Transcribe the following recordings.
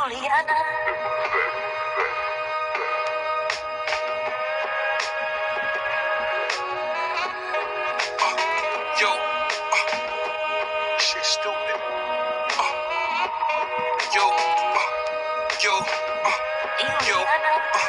Juliana. Yo, uh, shit stupid. Uh, yo, uh, yo, uh, yo, uh.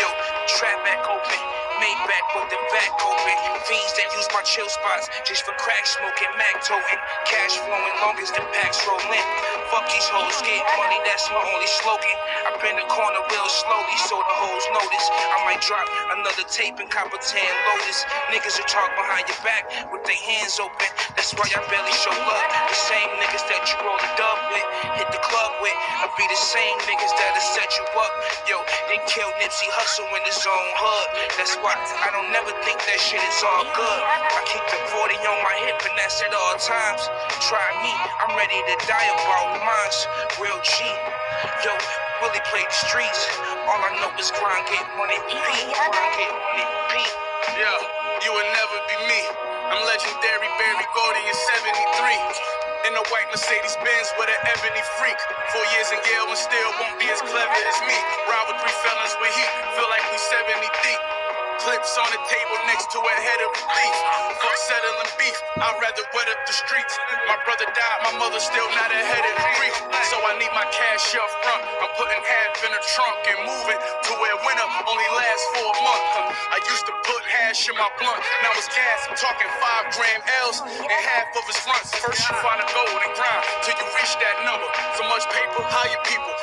Yo, trap back open, made back with the back open. Fiends that use my chill spots just for crack smoking, Mac toting. Cash flowing long as the packs rolling. Fuck these hoes, get money, that's my only slogan. I bend the corner real slowly so the hoes notice. I might drop another tape and cop a tan lotus. Niggas will talk behind your back with their hands open. That's why I barely show up. The same niggas that you roll the dub with, hit the club with. I'll be the same niggas that'll set you Nipsey Hussle in his own hood. That's why I don't never think that shit is all good. I keep the 40 on my hip and that's at all times. Try me, I'm ready to die about mines. Real G. Yo, Willie play the streets. All I know is grind, get money, repeat. Grind, get money. Yeah, you will never be me. I'm legendary Berry Gordy in 73. In a white Mercedes Benz with an ebony freak. Four years in Yale and still won't be as clever as me. Clips on the table next to a head of a thief. Fuck settling beef, I'd rather wet up the streets. My brother died, my mother still not ahead of grief. So I need my cash up front. I'm putting half in the trunk and moving to where winter only lasts for a month. I used to put hash in my blunt, now it's gas. I'm talking five gram L's and half of his fronts. First you find a gold and grind till you reach that number. So much paper, hire people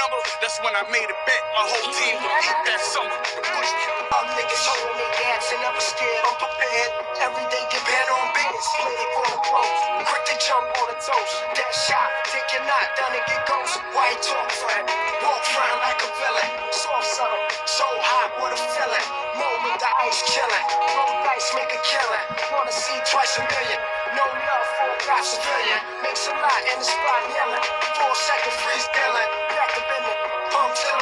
number. That's when I made a bet. My whole team would beat that summer. All niggas holding their gas and never scared, I'm prepared. Every day get better on business, play it for the pros. Quick to jump on the toes. That shot, take your knot down and get ghost. White talk friend, walk round like a villain. Soft something, so hot, what a feeling. Moment the ice chilling, roll dice, make a killing. Wanna see twice a million. No love for a civilian. Makes a lot in the spot yelling. Four second freeze killing. Back. Pump the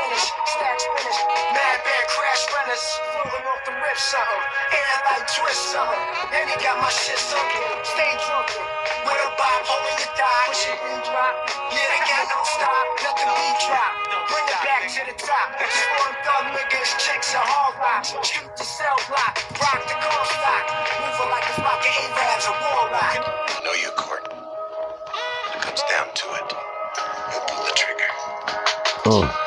finish. Stacks finish. Mad bad crash runners. Floating off the rip something. Air like twist something. And he got my shit sunken. Stay drunken. With a bob holding oh, your die. Push it and drop. Yeah, I got no stop. Let the beat drop. Bring it back to the top. Foreign thug niggas, chicks and hard rocks. Shoot the cell block. Rock the car stock. Moving like a of Arabs or warlock. know you, Court. It comes down to it, Uh.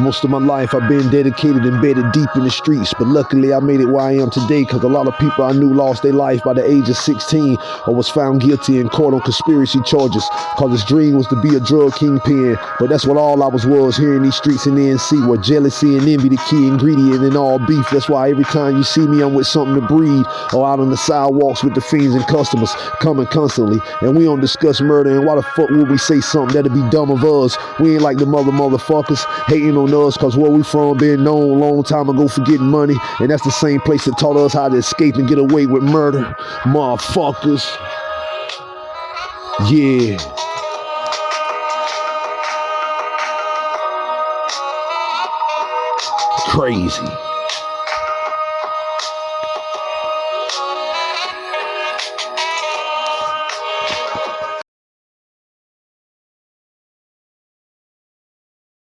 Most of my life I've been dedicated, and embedded deep in the streets, but luckily I made it where I am today because a lot of people I knew lost their life by the age of 16 or was found guilty in court on conspiracy charges because his dream was to be a drug kingpin. But that's what all I was was here in these streets in NC where jealousy and envy the key ingredient in all beef. That's why every time you see me I'm with something to breed or out on the sidewalks with the fiends and customers coming constantly. And we don't discuss murder and why the fuck would we say something that'd be dumb of us? We ain't like the mother motherfuckers hating on us cause where we from been known long time ago for getting money. And that's the same place that taught us how to escape and get away with murder. Motherfuckers. Yeah. Crazy